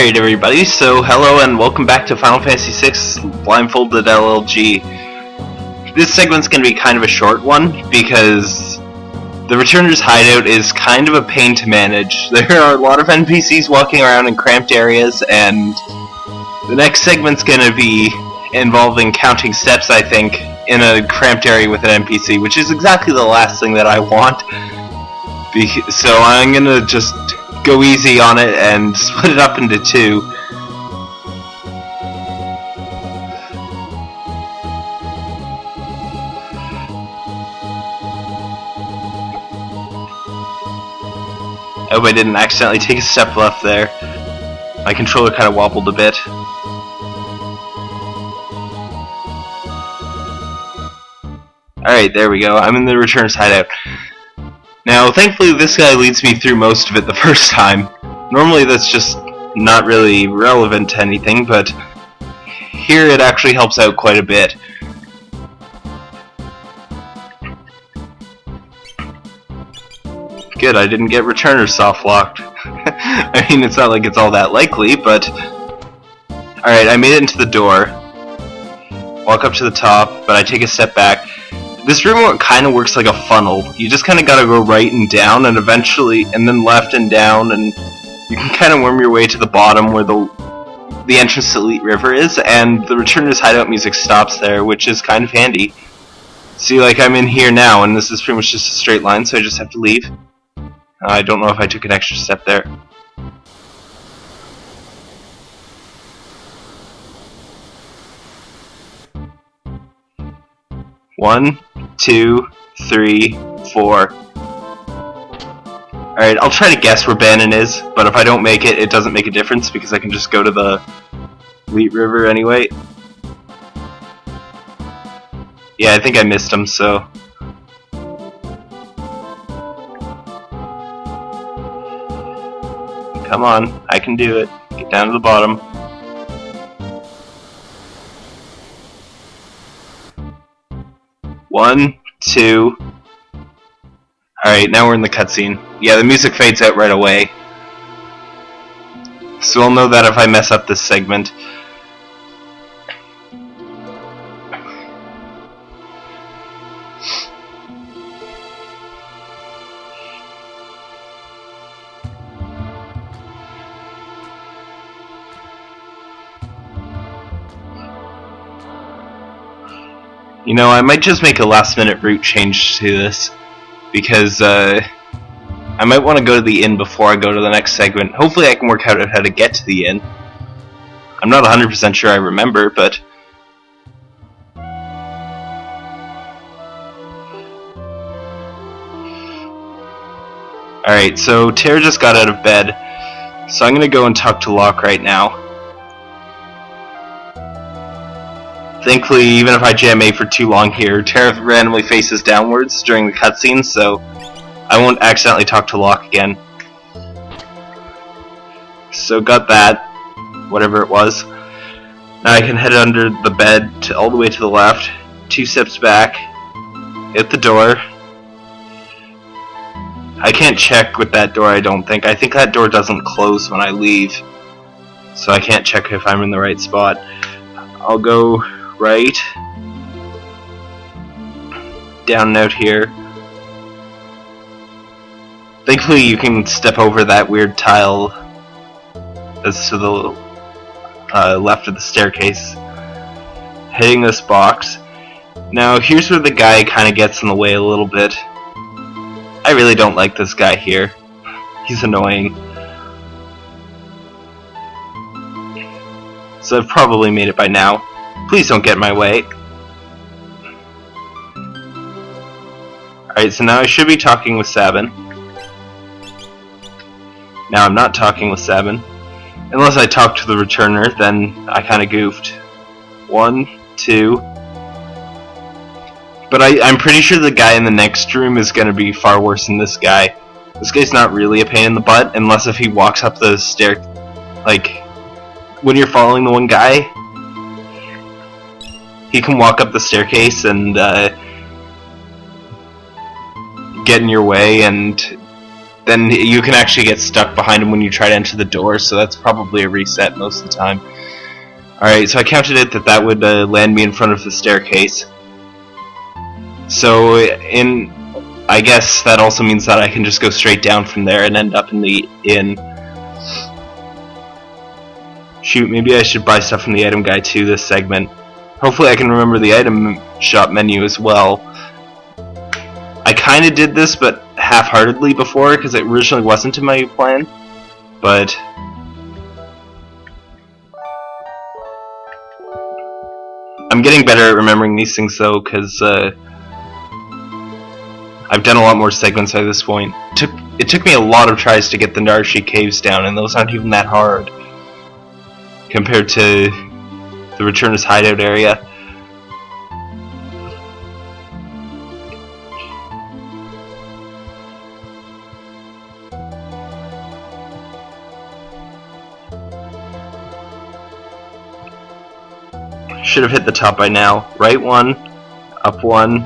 Alright everybody, so hello and welcome back to Final Fantasy VI Blindfolded LLG. This segment's going to be kind of a short one because the Returner's hideout is kind of a pain to manage. There are a lot of NPCs walking around in cramped areas and the next segment's going to be involving counting steps I think in a cramped area with an NPC, which is exactly the last thing that I want. so I'm to just go easy on it and split it up into two. Oh, I hope I didn't accidentally take a step left there. My controller kind of wobbled a bit. Alright, there we go. I'm in the returns hideout. Now, thankfully this guy leads me through most of it the first time. Normally that's just not really relevant to anything, but here it actually helps out quite a bit. Good, I didn't get returner soft locked. I mean, it's not like it's all that likely, but... Alright, I made it into the door. Walk up to the top, but I take a step back. This room kind of works like a funnel. You just kind of gotta go right and down, and eventually, and then left and down, and you can kind of worm your way to the bottom where the the entrance to Lete River is, and the Returner's hideout music stops there, which is kind of handy. See, like I'm in here now, and this is pretty much just a straight line, so I just have to leave. I don't know if I took an extra step there. One, two, three, four. Alright, I'll try to guess where Banon is, but if I don't make it, it doesn't make a difference because I can just go to the Wheat River anyway. Yeah, I think I missed him, so... Come on, I can do it. Get down to the bottom. One, two. Alright, now we're in the cutscene. Yeah, the music fades out right away. So I'll know that if I mess up this segment. You know, I might just make a last minute route change to this because uh, I might want to go to the inn before I go to the next segment. Hopefully I can work out how to get to the inn. I'm not 100% sure I remember, but... Alright, so Terra just got out of bed, so I'm going to go and talk to Locke right now. Thankfully, even if I jam A for too long here, Terra randomly faces downwards during the cutscene, so I won't accidentally talk to Locke again. So got that, whatever it was. Now I can head under the bed to, all the way to the left, two steps back, hit the door. I can't check with that door, I don't think. I think that door doesn't close when I leave, so I can't check if I'm in the right spot. I'll go right. Down out here. Thankfully you can step over that weird tile that's to the uh, left of the staircase. Hitting this box. Now here's where the guy kind of gets in the way a little bit. I really don't like this guy here. He's annoying. So I've probably made it by now. Please don't get in my way. Alright, so now I should be talking with Sabin. Now I'm not talking with Sabin. Unless I talk to the returner, then I kinda goofed. One, two. But I, I'm pretty sure the guy in the next room is gonna be far worse than this guy. This guy's not really a pain in the butt, unless if he walks up the stair... Like, when you're following the one guy, he can walk up the staircase and uh, get in your way and then you can actually get stuck behind him when you try to enter the door, so that's probably a reset most of the time. Alright, so I counted it that that would uh, land me in front of the staircase. So, in... I guess that also means that I can just go straight down from there and end up in the inn. Shoot, maybe I should buy stuff from the item guy too this segment. Hopefully I can remember the item shop menu as well. I kind of did this, but half-heartedly before, because it originally wasn't in my plan. But... I'm getting better at remembering these things though, because uh, I've done a lot more segments by this point. It took, it took me a lot of tries to get the Narshe caves down, and those aren't even that hard compared to the Returner's hideout area. Should have hit the top by now. Right one, up one,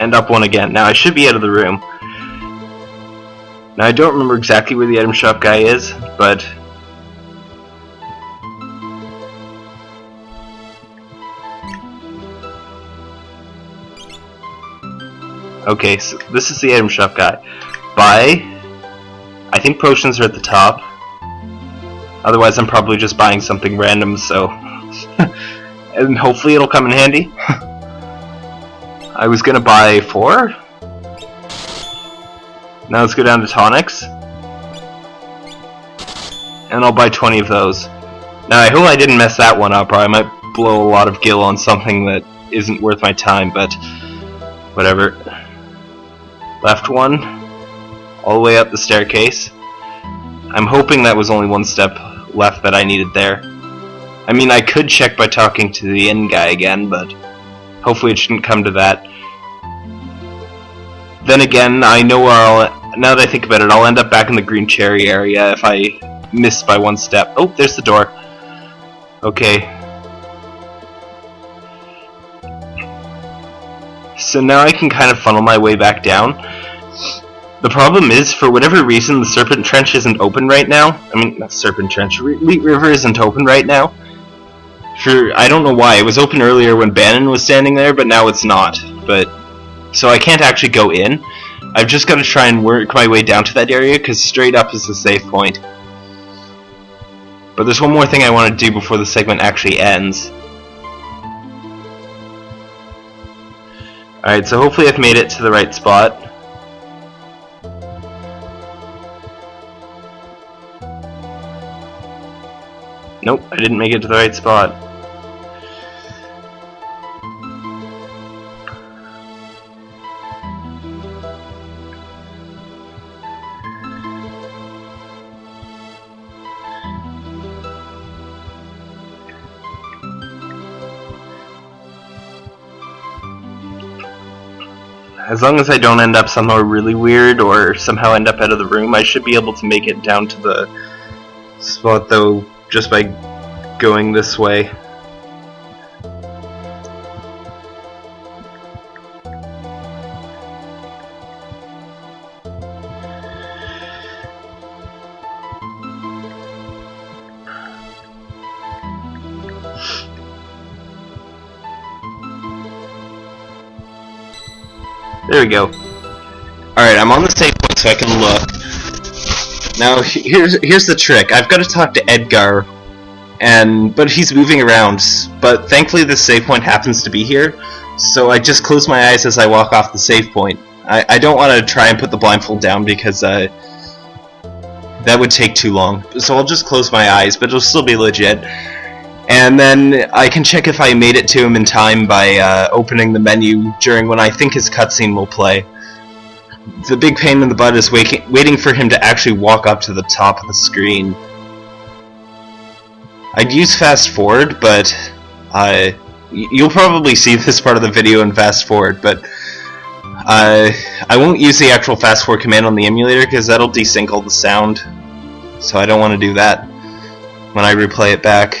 and up one again. Now I should be out of the room. Now I don't remember exactly where the item shop guy is, but Okay, so this is the item shop guy. Buy. I think potions are at the top. Otherwise, I'm probably just buying something random, so. and hopefully it'll come in handy. I was gonna buy four. Now let's go down to tonics. And I'll buy 20 of those. Now I hope I didn't mess that one up, or I might blow a lot of gil on something that isn't worth my time, but whatever. Left one, all the way up the staircase. I'm hoping that was only one step left that I needed there. I mean, I could check by talking to the inn guy again, but hopefully it shouldn't come to that. Then again, I know I'll... Now that I think about it, I'll end up back in the green cherry area if I miss by one step. Oh, there's the door. Okay. So now I can kind of funnel my way back down. The problem is, for whatever reason, the Serpent Trench isn't open right now. I mean, not Serpent Trench, Lete River isn't open right now. For, I don't know why, it was open earlier when Banon was standing there, but now it's not. But so I can't actually go in. I've just got to try and work my way down to that area, because straight up is the safe point. But there's one more thing I want to do before the segment actually ends. Alright, so hopefully I've made it to the right spot. Nope, I didn't make it to the right spot. As long as I don't end up somewhere really weird or somehow end up out of the room, I should be able to make it down to the spot though just by going this way. There we go. Alright, I'm on the safe point so I can look. Now, here's here's the trick. I've got to talk to Edgar, and but he's moving around. But thankfully, the save point happens to be here, so I just close my eyes as I walk off the save point. I, I don't want to try and put the blindfold down because uh, that would take too long. So I'll just close my eyes, but it'll still be legit. And then I can check if I made it to him in time by uh, opening the menu during when I think his cutscene will play. The big pain in the butt is waiting, waiting for him to actually walk up to the top of the screen. I'd use fast forward, but uh, you'll probably see this part of the video in fast forward, but uh, I won't use the actual fast forward command on the emulator because that'll desync all the sound, so I don't want to do that. When I replay it back,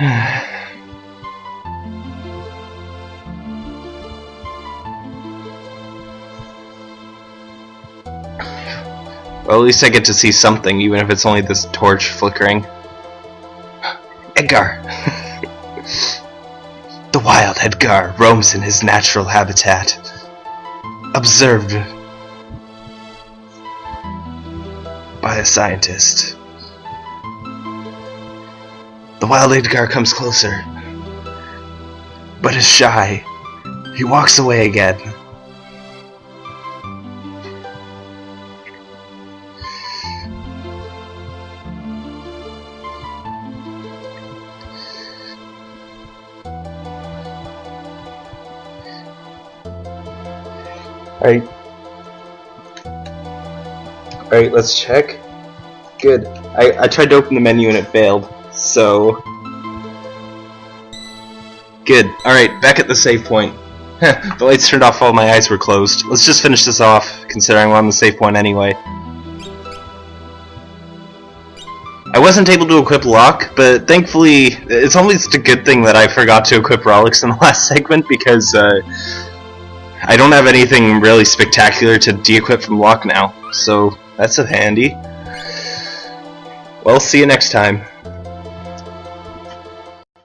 Well, at least I get to see something, even if it's only this torch flickering. Edgar! the wild Edgar roams in his natural habitat. Observed by a scientist. Wild Edgar comes closer, but is shy. He walks away again. Alright. Alright, let's check. Good. I, I tried to open the menu and it failed, so... Good. Alright, back at the save point. the lights turned off while my eyes were closed. Let's just finish this off, considering we're on the save point anyway. I wasn't able to equip Locke, but thankfully, it's almost a good thing that I forgot to equip Relics in the last segment, because, uh, I don't have anything really spectacular to de-equip from Locke now, so that's a handy. Well, see you next time.